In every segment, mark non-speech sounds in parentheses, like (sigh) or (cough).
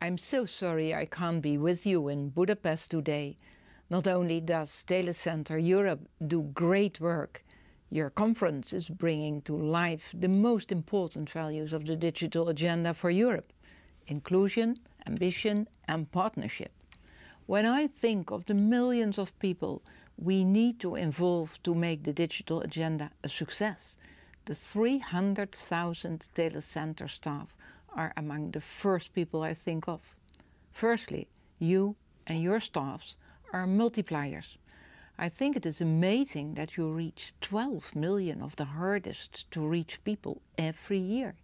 I'm so sorry I can't be with you in Budapest today. Not only does Telecenter Europe do great work, your conference is bringing to life the most important values of the digital agenda for Europe. Inclusion, ambition and partnership. When I think of the millions of people we need to involve to make the digital agenda a success, the 300,000 Telecenter staff are among the first people I think of. Firstly, you and your staffs are multipliers. I think it is amazing that you reach 12 million of the hardest to reach people every year.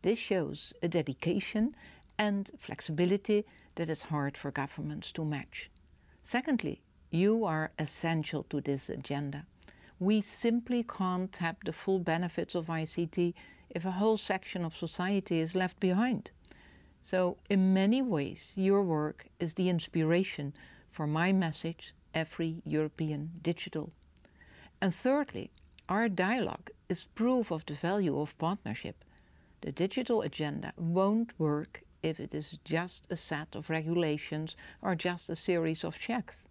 This shows a dedication and flexibility that is hard for governments to match. Secondly, you are essential to this agenda. We simply can't tap the full benefits of ICT if a whole section of society is left behind. So in many ways your work is the inspiration for my message, every European digital. And thirdly, our dialogue is proof of the value of partnership. The digital agenda won't work if it is just a set of regulations or just a series of checks.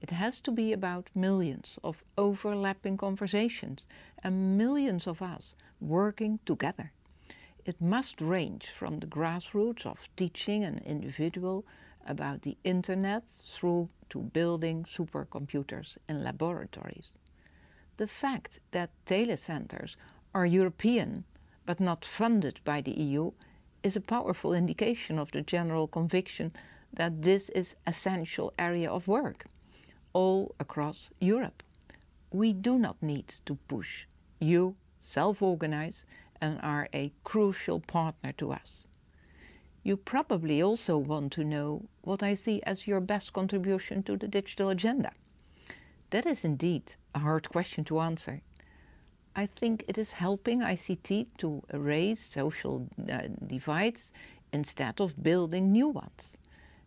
It has to be about millions of overlapping conversations and millions of us working together. It must range from the grassroots of teaching an individual about the internet through to building supercomputers in laboratories. The fact that telecenters are European but not funded by the EU is a powerful indication of the general conviction that this is essential area of work all across Europe. We do not need to push. You self-organize and are a crucial partner to us. You probably also want to know what I see as your best contribution to the digital agenda. That is indeed a hard question to answer. I think it is helping ICT to erase social uh, divides instead of building new ones.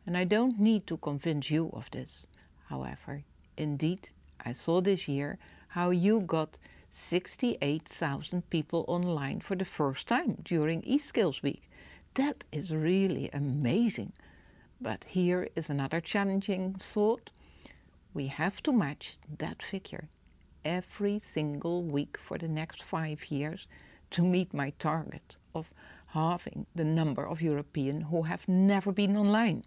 And I don't need to convince you of this. However, indeed, I saw this year how you got 68,000 people online for the first time during eSkills Week. That is really amazing. But here is another challenging thought. We have to match that figure every single week for the next five years to meet my target of halving the number of Europeans who have never been online.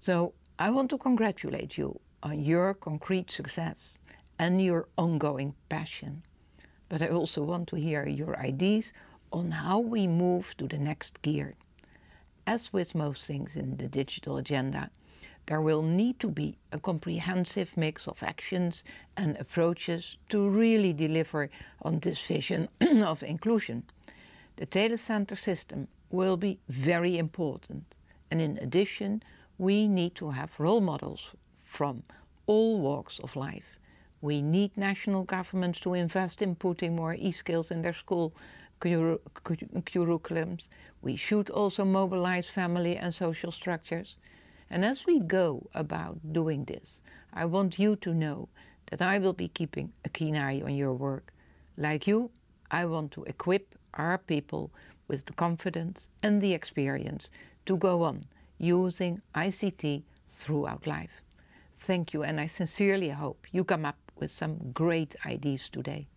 So I want to congratulate you on your concrete success and your ongoing passion. But I also want to hear your ideas on how we move to the next gear. As with most things in the digital agenda, there will need to be a comprehensive mix of actions and approaches to really deliver on this vision (clears throat) of inclusion. The telecenter system will be very important and in addition we need to have role models from all walks of life. We need national governments to invest in putting more e-skills in their school curriculums. We should also mobilize family and social structures. And as we go about doing this, I want you to know that I will be keeping a keen eye on your work. Like you, I want to equip our people with the confidence and the experience to go on using ICT throughout life. Thank you and I sincerely hope you come up with some great ideas today.